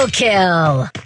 Double kill!